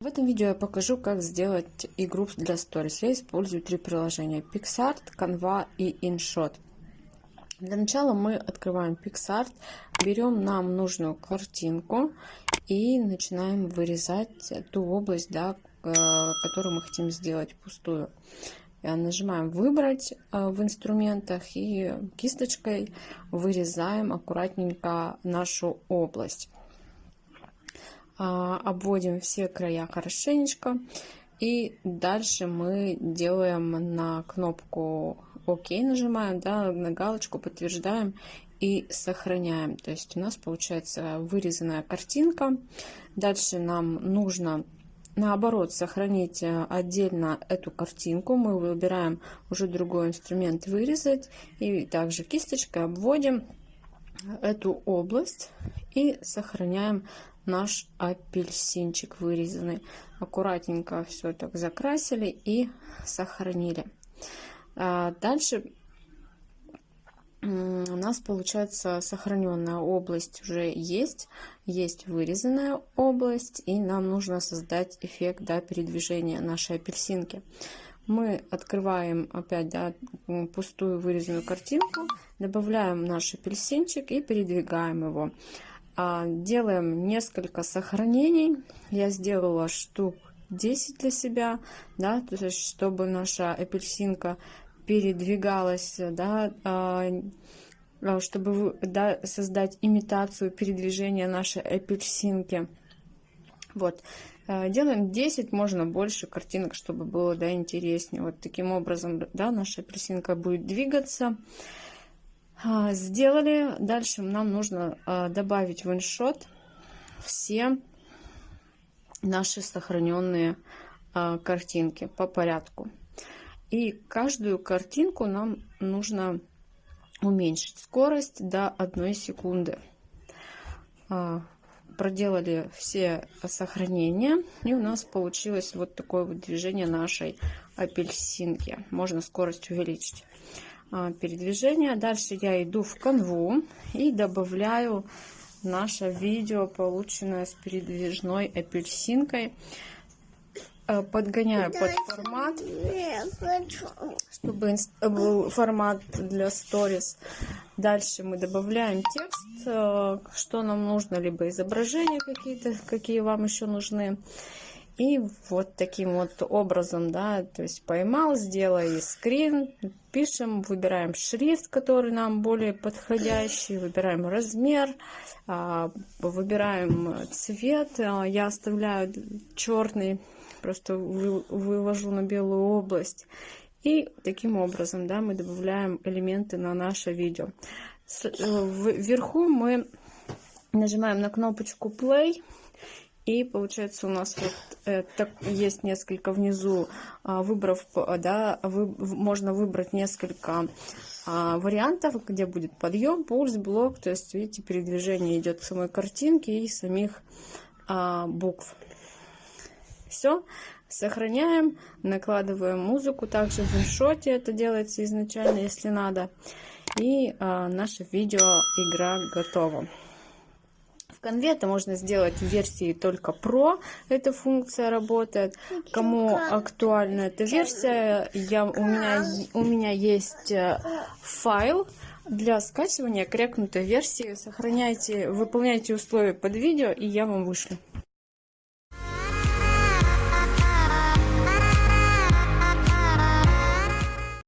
В этом видео я покажу, как сделать игру для Stories. Я использую три приложения PixArt, Canva и InShot. Для начала мы открываем PixArt, берем нам нужную картинку и начинаем вырезать ту область, да, которую мы хотим сделать пустую. Нажимаем «Выбрать» э, в инструментах и кисточкой вырезаем аккуратненько нашу область. А, обводим все края хорошенечко. И дальше мы делаем на кнопку ОК, нажимаем, да, на галочку, подтверждаем и сохраняем. То есть у нас получается вырезанная картинка. Дальше нам нужно наоборот сохранить отдельно эту картинку. Мы выбираем уже другой инструмент вырезать. И также кисточкой обводим эту область и сохраняем наш апельсинчик вырезанный. Аккуратненько все так закрасили и сохранили. А дальше у нас получается сохраненная область уже есть, есть вырезанная область, и нам нужно создать эффект да, передвижения нашей апельсинки. Мы открываем опять да, пустую вырезанную картинку, добавляем наш апельсинчик и передвигаем его. А, делаем несколько сохранений. Я сделала штук 10 для себя, да, то есть чтобы наша апельсинка передвигалась, да, а, а, чтобы да, создать имитацию передвижения нашей апельсинки. Вот. Делаем 10, можно больше картинок, чтобы было да, интереснее. Вот таким образом да, наша апельсинка будет двигаться. А, сделали. Дальше нам нужно а, добавить в иншот все наши сохраненные а, картинки по порядку. И каждую картинку нам нужно уменьшить скорость до 1 секунды. Проделали все сохранения, и у нас получилось вот такое вот движение нашей апельсинки. Можно скорость увеличить. А, передвижения. Дальше я иду в канву и добавляю наше видео, полученное с передвижной апельсинкой. А, подгоняю под формат, чтобы был формат для сторис. Дальше мы добавляем текст, а, что нам нужно, либо изображения какие-то, какие вам еще нужны. И вот таким вот образом, да, то есть поймал, сделай скрин, пишем, выбираем шрифт, который нам более подходящий, выбираем размер, а, выбираем цвет. А, я оставляю черный, просто вывожу на белую область. И таким образом, да, мы добавляем элементы на наше видео. Э, вверху мы нажимаем на кнопочку play и получается у нас вот э, так, есть несколько внизу, э, выбрав, да, вы, можно выбрать несколько э, вариантов, где будет подъем, пульс, блок. То есть, видите, передвижение идет самой картинке и самих э, букв. Все, сохраняем, накладываем музыку. Также в иншоте это делается изначально, если надо. И э, наше видео игра готова. В конве это можно сделать в версии только Pro. Эта функция работает. Кому актуальна эта версия, я, у, меня, у меня есть э, файл для скачивания крякнутой версии. Сохраняйте, выполняйте условия под видео, и я вам вышлю.